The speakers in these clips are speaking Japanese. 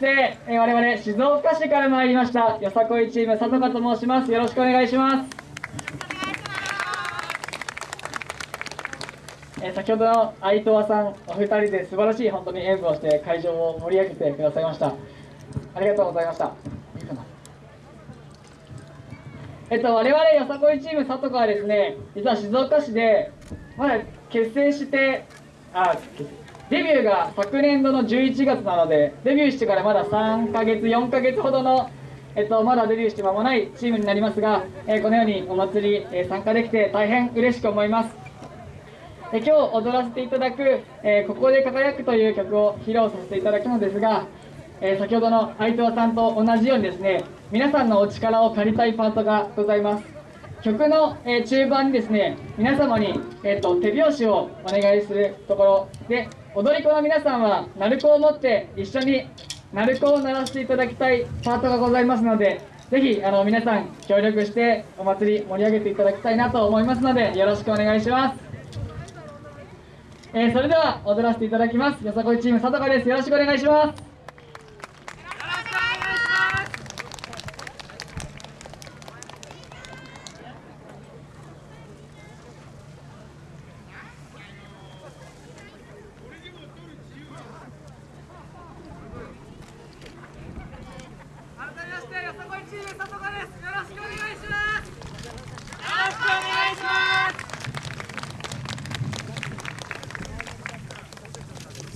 して、えー我々静岡市から参りましたよさこいチーム佐藤と申します。よろしくお願いします。えー先ほどの相藤さんお二人で素晴らしい本当に演舞をして会場を盛り上げてくださいました。ありがとうございました。えっと我々よさこいチーム佐藤はですね実は静岡市でまだ結成してあ結成デビューが昨年度の11月なのでデビューしてからまだ3ヶ月4ヶ月ほどのえっと、まだデビューして間もないチームになりますが、えーこのようにお祭り、えー参加できて大変嬉しく思います。え今日踊らせていただく「えーここで輝く」という曲を披露させていただくのですが、え先ほどの相藤さんと同じようにですね皆さんのお力を借りたいパートがございます。曲の、え中盤にですね皆様に、えー、と手拍子をお願いするところで踊り子の皆さんは鳴子を持って一緒に鳴子を鳴らしていただきたいパートがございますのでぜひあの皆さん協力してお祭り盛り上げていただきたいなと思いますのでよろしくお願いします。えーそれでは踊らせていただきます。よさこいチーム佐藤です。よろしくお願いします改めましてよさこいチーム佐藤ですよろしくお願いしますよろしくお願いします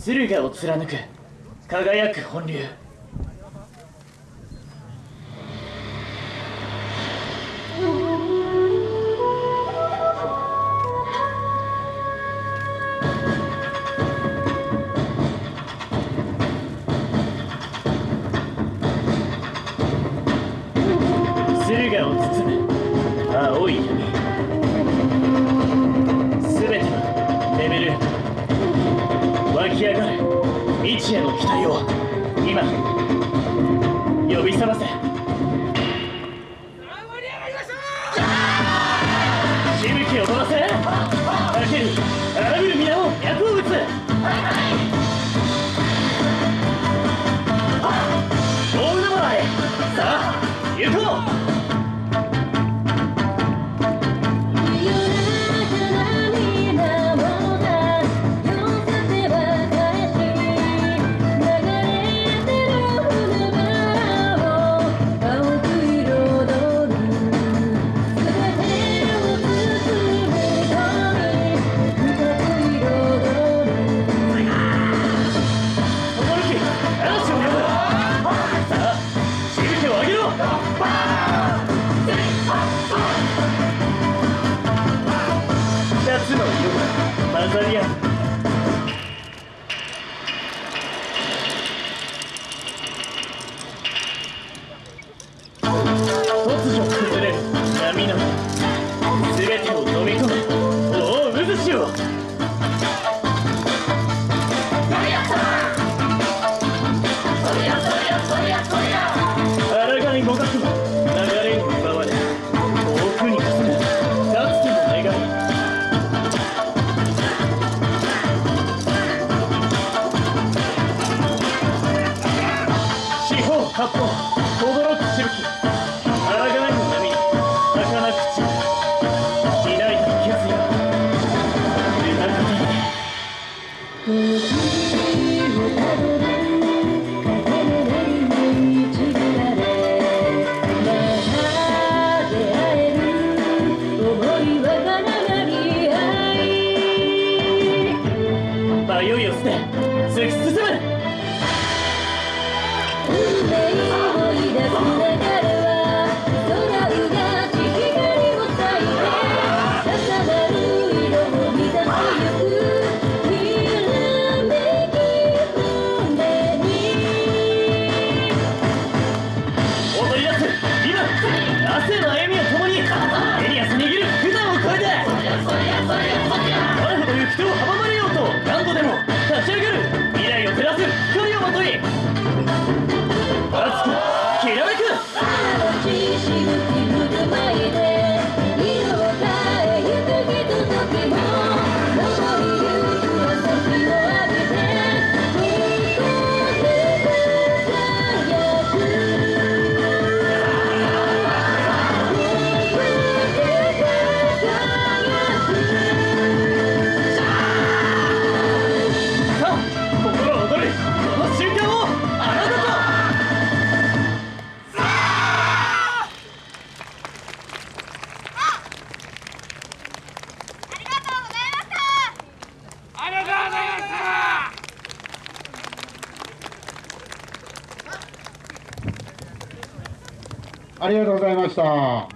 駿河を貫く。輝く本流。駿河を包む。青い。未知への期待を今呼び覚ませ。色が混ざり合う突如崩れる波の Pronto. ありがとうございました。